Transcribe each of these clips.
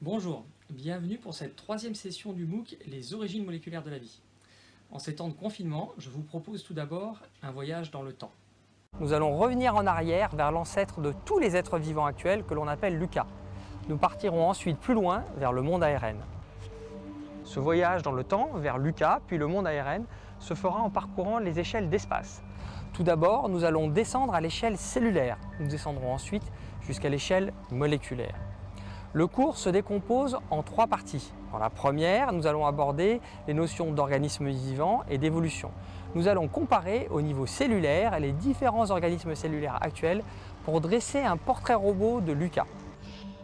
Bonjour, bienvenue pour cette troisième session du MOOC Les origines moléculaires de la vie. En ces temps de confinement, je vous propose tout d'abord un voyage dans le temps. Nous allons revenir en arrière vers l'ancêtre de tous les êtres vivants actuels que l'on appelle Lucas. Nous partirons ensuite plus loin vers le monde ARN. Ce voyage dans le temps vers Lucas puis le monde ARN se fera en parcourant les échelles d'espace. Tout d'abord, nous allons descendre à l'échelle cellulaire. Nous descendrons ensuite jusqu'à l'échelle moléculaire. Le cours se décompose en trois parties. Dans la première, nous allons aborder les notions d'organismes vivants et d'évolution. Nous allons comparer au niveau cellulaire les différents organismes cellulaires actuels pour dresser un portrait robot de Lucas.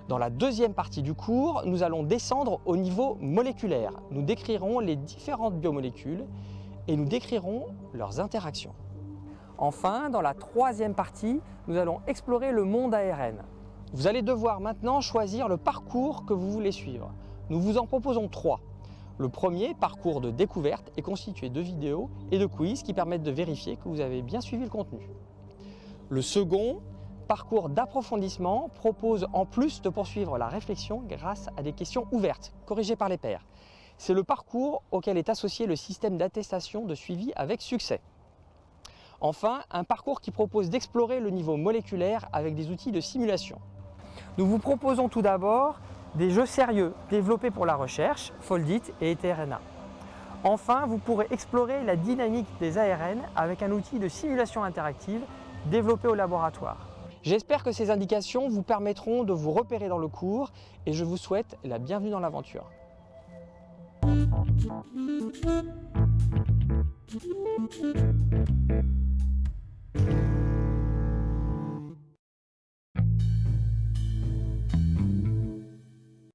Dans la deuxième partie du cours, nous allons descendre au niveau moléculaire. Nous décrirons les différentes biomolécules et nous décrirons leurs interactions. Enfin, dans la troisième partie, nous allons explorer le monde ARN. Vous allez devoir maintenant choisir le parcours que vous voulez suivre. Nous vous en proposons trois. Le premier, parcours de découverte, est constitué de vidéos et de quiz qui permettent de vérifier que vous avez bien suivi le contenu. Le second, parcours d'approfondissement, propose en plus de poursuivre la réflexion grâce à des questions ouvertes, corrigées par les pairs. C'est le parcours auquel est associé le système d'attestation de suivi avec succès. Enfin, un parcours qui propose d'explorer le niveau moléculaire avec des outils de simulation. Nous vous proposons tout d'abord des jeux sérieux développés pour la recherche, Foldit et ETRNA. Enfin, vous pourrez explorer la dynamique des ARN avec un outil de simulation interactive développé au laboratoire. J'espère que ces indications vous permettront de vous repérer dans le cours et je vous souhaite la bienvenue dans l'aventure.